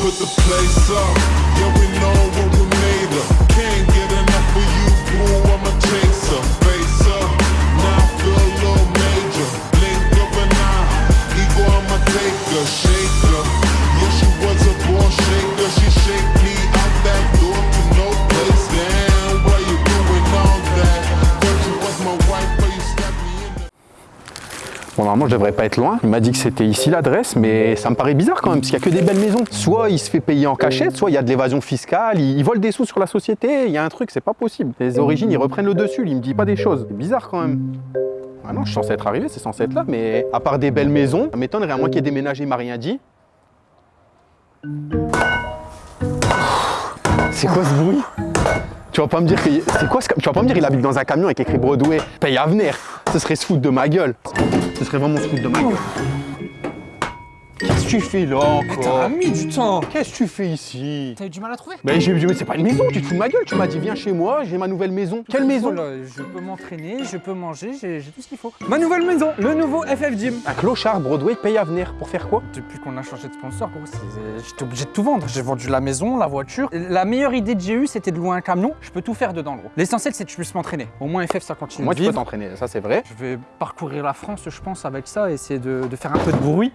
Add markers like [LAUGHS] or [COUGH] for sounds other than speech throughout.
put the place up. Yeah, we know Bon, normalement, je devrais pas être loin. Il m'a dit que c'était ici l'adresse, mais ça me paraît bizarre quand même, parce qu'il n'y a que des belles maisons. Soit il se fait payer en cachette, soit il y a de l'évasion fiscale, il, vole des sous sur la société, il y a un truc, c'est pas possible. Les origines, ils reprennent le dessus, il me dit pas des choses. C'est bizarre quand même. Ah non, je suis censé être arrivé, c'est censé être là, mais à part des belles maisons, ça m'étonnerait, à moins qu'il ait déménagé, il m'a rien dit. C'est quoi ce bruit? Tu vas pas me dire que c'est quoi. Tu vas pas me dire il habite dans un camion avec écrit Broadway, paye à venir. Ce serait se foutre de ma gueule. Ce serait vraiment se foutre de ma gueule. Qu'est-ce que tu fais là encore T'as mis du temps Qu'est-ce que tu fais ici? T'as eu du mal à trouver? Mais, j'ai- j'ai- mais c'est pas une maison, tu te fous de ma gueule. Tu m'as dit viens chez moi, j'ai ma nouvelle maison. Quelle maison? Voilà, Je peux m'entraîner, je peux manger, j'ai tout ce qu'il faut. Ma nouvelle maison, le nouveau FF Gym. Un clochard Broadway paye à venir. Pour faire quoi? Depuis qu'on a changé de sponsor, gros, c'est- j'étais obligé de tout vendre. J'ai vendu la maison, la voiture. La meilleure idée que j'ai eue, c'était de louer un camion. Je peux tout faire dedans, gros. L'essentiel, c'est que je puisse m'entraîner. Au moins, FF, ça continue Moi de tu peux t'entraîner, ça c'est vrai. Je vais parcourir la France, je pense, avec ça, essayer de, de faire un peu de bruit.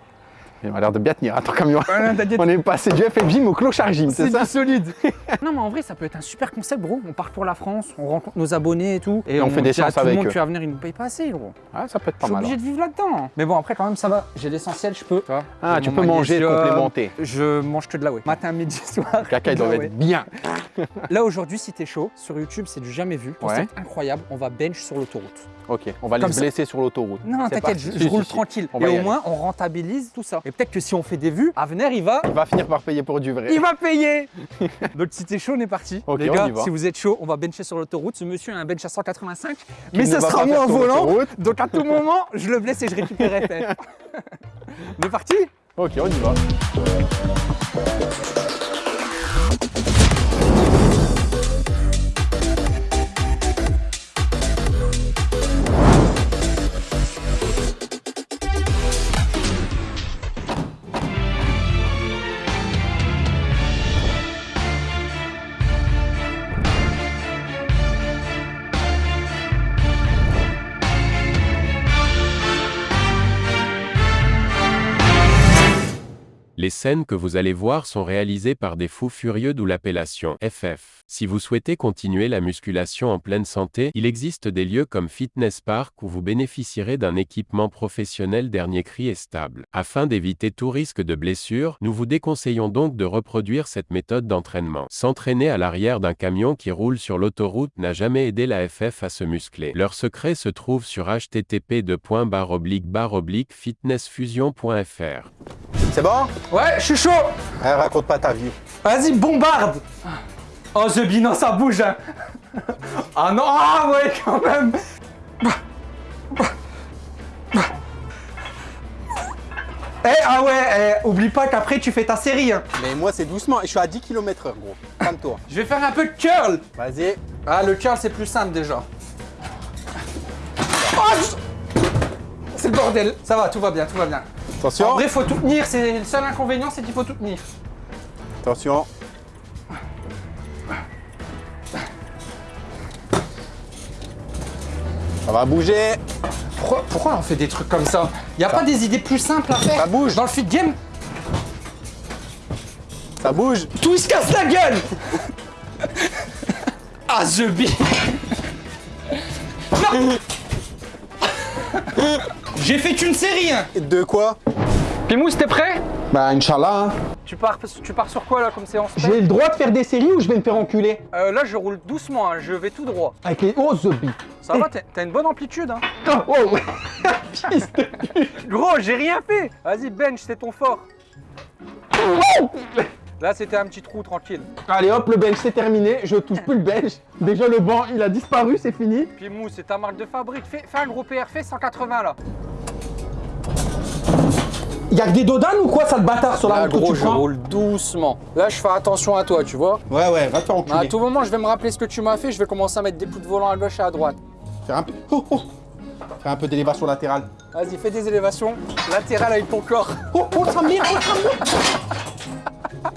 Il m'a l'air de bien tenir à ton camion. On est passé du FF Gym au clochard gym, c'est ça solide. [LAUGHS] non, mais en vrai, ça peut être un super concept, gros. On part pour la France, on rencontre nos abonnés et tout. Et on fait des séances tout le avec monde, eux. Tu vas venir, ils nous payent pas assez, gros. Ah, ça peut être Je pas suis mal. obligé hein. de vivre là-dedans. Mais bon, après, quand même, ça va. J'ai l'essentiel, je peux. Ah, tu peux manger et complémenter. Je mange que de la whey. Matin, midi, soir. Caca, il doit être bien. Là, aujourd'hui, si t'es chaud, sur YouTube, c'est du jamais vu. Ouais. C'est incroyable. On va bench sur l'autoroute. Ok, on va Comme ça. blesser sur l'autoroute. Non, t'inquiète, je, Si, je si, roule si. tranquille. On Et au moins, on rentabilise tout ça. Et peut-être que si on fait des vues, Avenir, il va. Il va finir par payer pour du vrai. Il va payer [LAUGHS] Donc si t'es chaud, on est parti. Les on gars, si vous êtes chaud, on va bencher sur l'autoroute. Ce monsieur a un bench à 185, mais ça sera moi en volant. Donc à tout [LAUGHS] moment, je le blesse et je récupère FF. [LAUGHS] on est parti? Ok, on y va. Les scènes que vous allez voir sont réalisées par des fous furieux d'où l'appellation FF. Si vous souhaitez continuer la musculation en pleine santé, il existe des lieux comme Fitness Park où vous bénéficierez d'un équipement professionnel dernier cri et stable. Afin d'éviter tout risque de blessure, nous vous déconseillons donc de reproduire cette méthode d'entraînement. S'entraîner à l'arrière d'un camion qui roule sur l'autoroute n'a jamais aidé la FF à se muscler. Leur secret se trouve sur http://fitnessfusion.fr. C'est bon? Ouais, je suis chaud Eh, Raconte pas ta vie. Vas-y, bombarde Oh, The Bee, non, ça bouge hein. Ah non, ah ouais, quand même Eh, ah ouais, eh, oublie pas qu'après tu fais ta série. hein. Mais moi, c'est doucement. Je suis à 10 km h gros. Calme-toi. Je vais faire un peu de curl. Vas-y. Ah, le curl, c'est plus simple déjà. Oh, je- c'est le bordel. Ça va, tout va bien, tout va bien. Attention. En vrai, faut tout tenir. C'est le seul inconvénient, c'est qu'il faut tout tenir. Attention. Ça va bouger. Pourquoi, pourquoi on fait des trucs comme ça Y a pas des idées plus simples à faire Ça bouge. Dans le fit game, Ça bouge. tout il se casse la gueule [LAUGHS] Ah, The Non [LAUGHS] J'ai fait qu'une série hein. De quoi? Pimous, t'es prêt? Bah, Inch'Allah. hein. tu pars, tu pars sur quoi là comme séance J'ai le droit de faire des séries ou je vais me faire enculer? Euh, Là, je roule doucement, hein, je vais tout droit. Avec les oh, The Bee. Ça va, t'as une bonne amplitude hein [LAUGHS] Oh, oh. [LAUGHS] Fils de- Gros, j'ai rien fait Vas-y, bench, c'est ton fort [LAUGHS] Là, c'était un petit trou tranquille. Allez hop, le bench c'est terminé. Je touche plus le bench. Déjà le banc il a disparu, c'est fini. Pimous, c'est ta marque de fabrique. Fais, fais un gros PR, fais 180 là. Y'a que des dodanes ou quoi, ça le bâtard sur la Là, route que gros, tu je prends roule doucement. Là, je fais attention à toi, tu vois. Ouais, ouais, va te faire enculer. À tout moment, je vais me rappeler ce que tu m'as fait. Je vais commencer à mettre des coups de volant à gauche et à droite. Faire un peu. Oh, oh. Faire un peu d'élévation latérale. Vas-y, fais des élévations latérales avec ton corps. Oh, oh, ça mire, oh. [LAUGHS]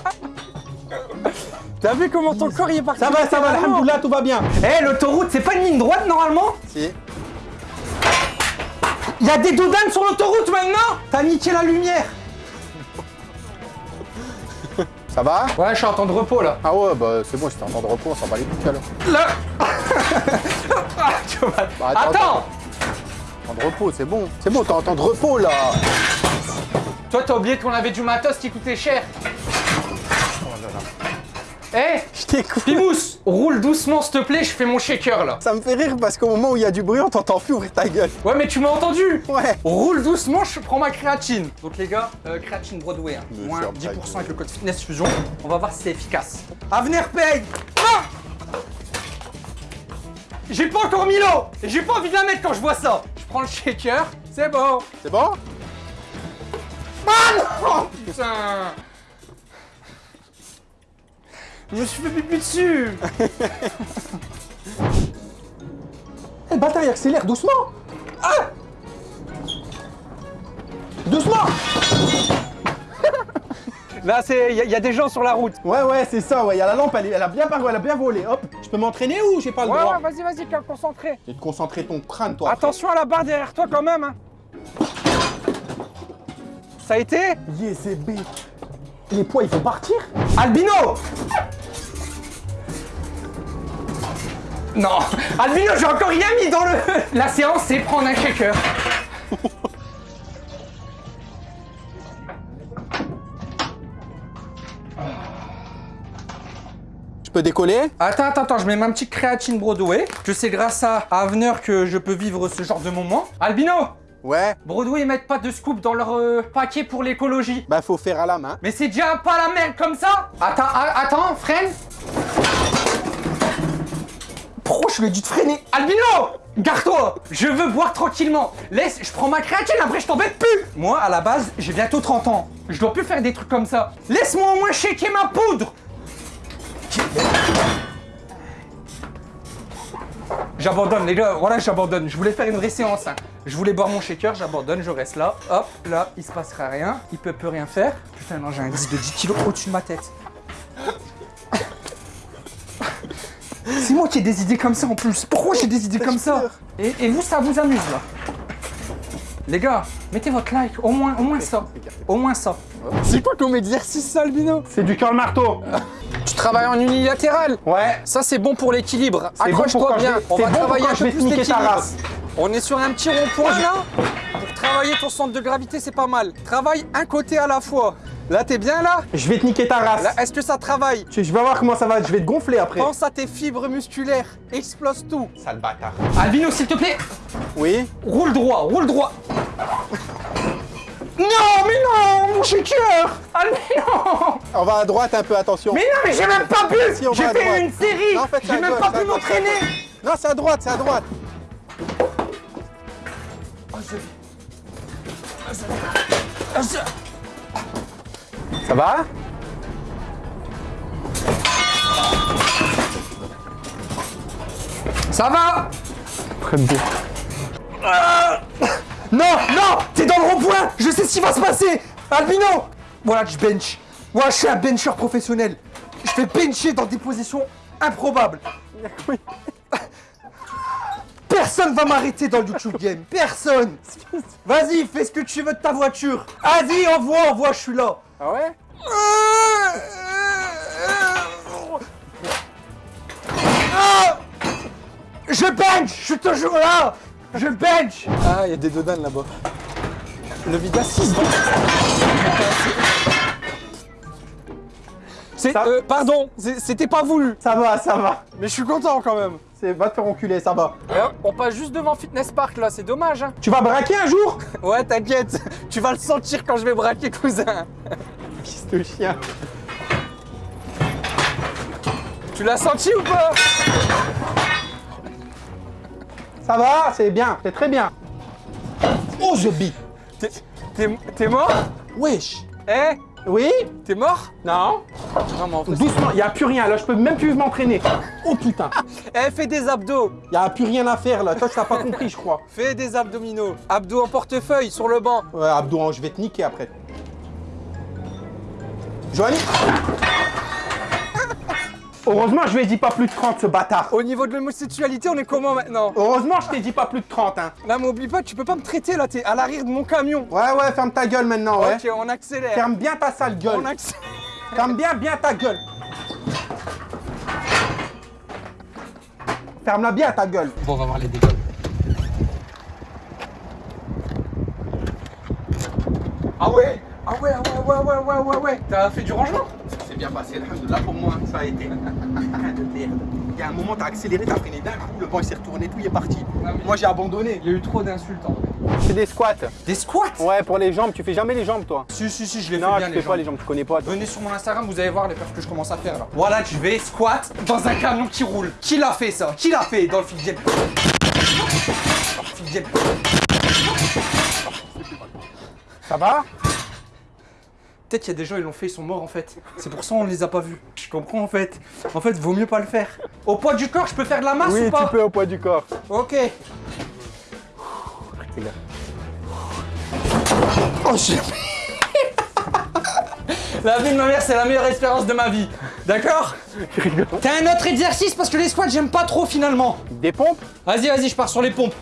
T'as vu comment ton corps il est parti Ça va, ça va, alhamdoulilah, tout va bien. Eh, l'autoroute, c'est pas une ligne droite normalement? Si. Il y a des doudanes sur l'autoroute maintenant T'as niqué la lumière Ça va? Ouais, je suis en temps de repos là. Ah ouais, bah c'est bon, c'était en temps de repos, on s'en bat les couilles alors. Là Ah, tu vas- [LAUGHS] Bah, attends, Attends Temps de repos, c'est bon. C'est bon, t'es en temps de repos là. Toi, t'as oublié qu'on avait du matos qui coûtait cher. Eh Je t'écoute. Pimous, roule doucement s'il te plaît, je fais mon shaker là. Ça me fait rire parce qu'au moment où il y a du bruit, on t'entend plus ouvrir ta gueule. Ouais, mais tu m'as entendu Ouais. Roule doucement, je prends ma créatine. Donc les gars, euh, créatine Broadway, hein. Moins ferme ta 10% avec le code fitness fusion. On va voir si c'est efficace. Avenir paye Ah J'ai pas encore mis l'eau Et j'ai pas envie de la mettre quand je vois ça. Je prends le shaker, c'est bon. C'est bon? Oh putain Je me suis fait pipi dessus [LAUGHS] Eh, le bâtard, il accélère doucement. Ah Doucement [LAUGHS] Là, c'est. Il y, a- y a des gens sur la route. Ouais, ouais, c'est ça, ouais. Il y a la lampe, elle, a bien paru, elle a bien volé. Hop, je peux m'entraîner ou j'ai pas le Ouais, droit ouais, vas-y, vas-y, calme, concentré. Je vais te concentrer ton crâne, toi. Attention à la barre derrière toi quand même. Hein. Ça a été Yes, c'est B. Les poids, il faut partir Albino Non Albino, j'ai encore rien mis dans le... La séance, c'est prendre un shaker. Je peux décoller Attends, attends, attends, je mets ma petite créatine Broadway. Que c'est grâce à Avenir que je peux vivre ce genre de moment. Albino Ouais. Broadway, ils mettent pas de scoop dans leur euh, paquet pour l'écologie. Bah, faut faire à la main. Mais c'est déjà pas la merde comme ça Attends, attends, freine Pourquoi je lui ai dit de freiner Albino Garde-toi Je veux boire tranquillement Laisse, je prends ma créatine, après je t'embête plus Moi, à la base, j'ai bientôt 30 ans. Je dois plus faire des trucs comme ça. Laisse-moi au moins shaker ma poudre J'abandonne les gars, voilà j'abandonne. Je voulais faire une vraie séance. hein. Je voulais boire mon shaker, j'abandonne, je reste là. Hop, là, il se passera rien. Il peut plus rien faire. Putain non, j'ai un disque de 10 kilos au-dessus de ma tête. C'est moi qui ai des idées comme ça en plus. Pourquoi j'ai des idées comme ça et, et vous, ça vous amuse là Les gars, mettez votre like, au moins, au moins ça. Au moins ça. C'est quoi comme exercice, ça, Albino C'est du curl marteau. Tu travailles en unilatéral Ouais. Ça c'est bon pour l'équilibre. Bon Accroche-toi bien. vais- On va bon travailler un peu plus l'équilibre. race. On est sur un petit rond-point là. Pour travailler ton centre de gravité, c'est pas mal. Travaille un côté à la fois. Là, t'es bien là Je vais te niquer ta race. Là, est-ce que ça travaille Je vais voir comment ça va, je vais te gonfler après. Pense à tes fibres musculaires. Explose tout. Sale bâtard. Albino, s'il te plaît, Oui roule droit, roule droit. [LAUGHS] Non, mais non, mon shaker Albino On va à droite un peu, attention. Mais non, mais j'ai même pas Si, on J'ai fait droite. une série Non, en fait, c'est J'ai même gauche, pas pu gauche, c'est à m'entraîner Non, c'est à droite, c'est à droite. Ça va? Ça va? Bien. Non, non T'es dans le rond-point Je sais ce qui va se passer Albino Voilà, je bench. Moi, je suis un bencher professionnel. Je fais bencher dans des positions improbables. [LAUGHS] Personne va m'arrêter dans le YouTube Game. Personne Vas-y, fais ce que tu veux de ta voiture. Vas-y, envoie, envoie, je suis là. Ah ouais Ah Je bench Je suis toujours là Je bench Ah, il y a des dodanes là-bas. Le 6 C'est, Ça- euh, pardon, c'était pas voulu. Ça va, ça va. Mais je suis content quand même. C'est va te faire enculer, ça va. on passe juste devant Fitness Park là, c'est dommage. Hein. Tu vas braquer un jour? Ouais, t'inquiète, tu vas le sentir quand je vais braquer, cousin. Fils de chien. Tu l'as senti ou pas? Ça va, c'est bien, c'est très bien. Oh, je bite. T'es mort? Wesh. Eh? Oui T'es mort? Non en fait. Doucement, il a plus rien là, je peux même plus m'entraîner. Oh putain, [LAUGHS] Eh, fais des abdos il a plus rien à faire là. Toi, tu n'as pas compris, je crois. Fais des abdominaux. Abdos en portefeuille sur le banc. Ouais, Abdou, je vais te niquer après. Joanie Heureusement, je lui ai dit pas plus de 30, ce bâtard. Au niveau de l'homosexualité, on est comment maintenant Heureusement, je t'ai dit pas plus de 30, hein. Là, m'oublie pas, tu peux pas me traiter là, t'es à l'arrière de mon camion. Ouais, ouais, ferme ta gueule maintenant, ouais. Ok, on accélère. Ferme bien ta sale gueule. On accélère. Ferme bien, bien ta gueule. Ferme-la bien ta gueule. Bon, on va voir les dégâts. Ah ouais Ah ouais, ah ouais, ouais, ouais, ouais, ouais, ouais. T'as fait du rangement? Bien passé, là pour moi, ça a été. de merde. Il y a un moment, t'as accéléré, t'as freiné d'un coup, le banc il s'est retourné, tout il est parti. Moi j'ai abandonné. Il y a eu trop d'insultes en vrai. C'est des squats. Des squats? Ouais, pour les jambes, tu fais jamais les jambes toi. Si, si, si, je les Non, fais bien tu les fais pas les jambes, tu connais pas. Venez sur mon Instagram, vous allez voir les perfs que je commence à faire là. Voilà, je vais squat dans un camion qui roule. Qui l'a fait ça? Qui l'a fait dans le Fidjel Fidjel. Ça va? Peut-être qu'il y a des gens, ils l'ont fait, ils sont morts en fait. C'est pour ça on les a pas vus. Je comprends en fait. En fait, vaut mieux pas le faire. Au poids du corps, je peux faire de la masse Oui, ou pas tu peux au poids du corps. Ok. Oh. La vie de ma mère, c'est la meilleure expérience de ma vie. D'accord T'as un autre exercice parce que les squats, j'aime pas trop finalement. Des pompes? Vas-y, vas-y, je pars sur les pompes.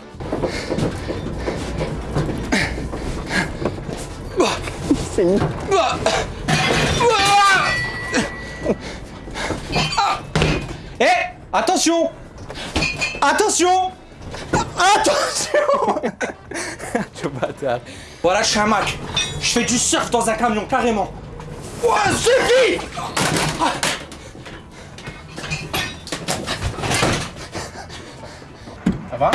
C'est une... Ah. Ah. Eh Attention Attention Attention [LAUGHS] Tu bâtard. Voilà, je suis un Mac. Je fais du surf dans un camion, carrément. Ouais, suffit Ça va?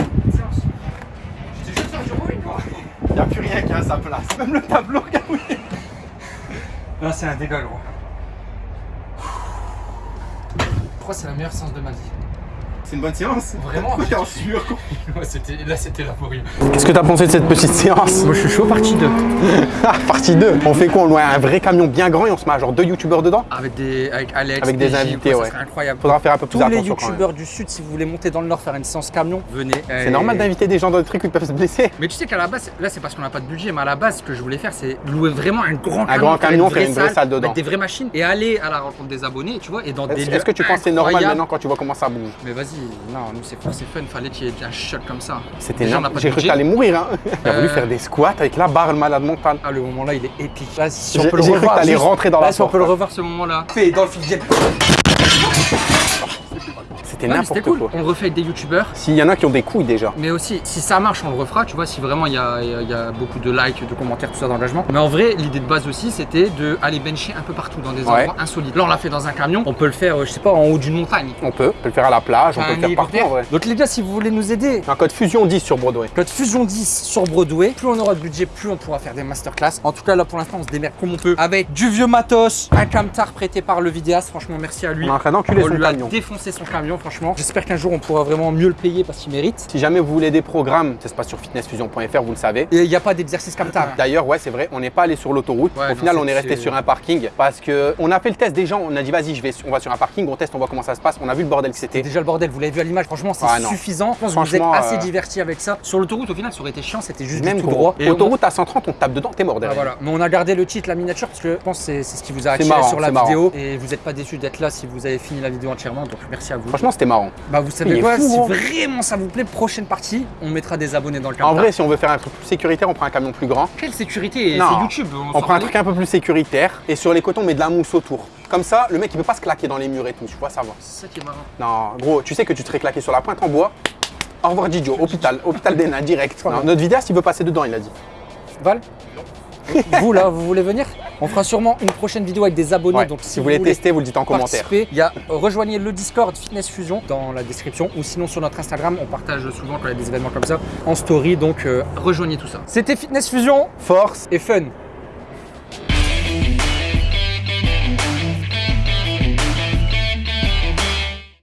J'étais juste faire du rowing, quoi. Y'a plus rien qui a sa place. Même le tableau, regardez. Là, c'est un dégât, gros. Je crois que c'est la meilleure séance de ma vie. C'est une bonne séance. Vraiment Pourquoi t'es en [LAUGHS] sueur là, c'était laborieux. Qu'est-ce que t'as pensé de cette petite séance Moi, je suis chaud, partie 2. Ah, [LAUGHS] Partie 2. On fait quoi? On loue un vrai camion bien grand et on se met à genre deux youtubeurs dedans? Avec, des, avec Alex, Avec des invités, quoi, ouais. Ça serait incroyable. Faudra faire un peu plus Tous les attention quand même. youtubeurs du sud, si vous voulez monter dans le nord faire une séance camion, venez. C'est normal d'inviter des gens dans des trucs où ils peuvent se blesser. Mais tu sais qu'à la base, là c'est parce qu'on n'a pas de budget, mais à la base, ce que je voulais faire, c'est louer vraiment un grand camion. grand faire camion, faire une vraie salle dedans. Mettre des vraies machines et aller à la rencontre des abonnés, tu vois, et dans des Est-ce que tu penses que c'est normal maintenant quand tu vois comment ça bouge? Mais vas-y, non, nous c'est c'est fun, fallait qu'il y ait un shot comme ça. C'était énorme. J'ai cru que t'allais mourir. Hein. T'as voulu Euh. faire des squats avec la barre, le malade mental. Ah, le moment là, il est épique. Là, si on J'ai peut le j'ai cru que revoir. t'allais juste- rentrer dans là, la si on porte. peut le revoir ce moment-là. Fait dans le. C'était Ouais, n'importe cool. quoi. On refait avec des youtubeurs. S'il y en a qui ont des couilles déjà. Mais aussi, si ça marche, on le refera, tu vois, si vraiment il y a, il y a- il y a beaucoup de likes, de commentaires, tout ça d'engagement. Mais en vrai, l'idée de base aussi, c'était de aller bencher un peu partout dans des Ouais. endroits insolites. Là, on l'a fait dans un camion, on peut le faire, euh, je sais pas, en haut d'une montagne. On peut. On peut le faire à la plage, on peut le faire partout hélicoptère. en vrai. Donc les gars, si vous voulez nous aider, Un code Fusion 10 sur Broadway. code Fusion 10 sur Broadway, plus on aura de budget, plus on pourra faire des masterclass. En tout cas, là pour l'instant, on se démerde comme on peut avec du vieux matos, un camtar prêté par le vidéaste. Franchement, merci à lui. On est en train d'enculer son camion. défoncé son camion, franchement. J'espère qu'un jour on pourra vraiment mieux le payer parce qu'il mérite. Si jamais vous voulez des programmes, ça se passe sur fitnessfusion.fr, vous le savez. Et il n'y a pas d'exercice comme ça. D'ailleurs, ouais, c'est vrai, on n'est pas allé sur l'autoroute. Ouais, Au non, final, on est resté sur un parking parce que on a fait le test des gens. On a dit, vas-y, je vais, on va sur un parking, on teste, on voit comment ça se passe. On a vu le bordel que c'était. Déjà le bordel, vous l'avez vu à l'image, franchement c'est Ah, suffisant. Je pense que vous êtes assez euh, divertis avec ça. Sur l'autoroute, au final, ça aurait été chiant, c'était juste Même du tout gros. droit. Et on- Autoroute à 130, on tape dedans, t'es mort Ah, voilà. Mais on a gardé le titre, la miniature, parce que je pense que c'est ce qui vous a attiré marrant, sur la marrant. vidéo. Et vous n'êtes pas déçus d'être là si vous avez fini la vidéo entièrement. Donc merci à vous. Franchement, c'était marrant. bah vous savez quoi, fou, si hein. vraiment ça vous plaît, prochaine partie, on mettra des abonnés dans le En camtar. vrai, si on veut faire un truc plus sécuritaire, on prend un camion plus grand. quelle sécurité Non. C'est YouTube. On s'en prend un truc un peu plus sécuritaire et sur les cotons, on met de la mousse autour. Comme ça, le mec il peut pas se claquer dans les murs et tout, tu vois, ça va. C'est ça qui est marrant. Non, gros, tu sais que tu te serais claqué sur la pointe en bois. Au revoir Didio, hôpital, hôpital des nains, direct. Non, notre vidéaste il veut passer dedans, il a dit. Val? [LAUGHS] Vous là, vous voulez venir? On fera sûrement une prochaine vidéo avec des abonnés. Ouais, Donc si vous voulez tester, vous le dites en commentaire. il y a euh, rejoignez le Discord Fitness Fusion dans la description ou sinon sur notre Instagram, on partage souvent quand il y a des événements comme ça en story. Donc euh, rejoignez tout ça. C'était Fitness Fusion Force et fun.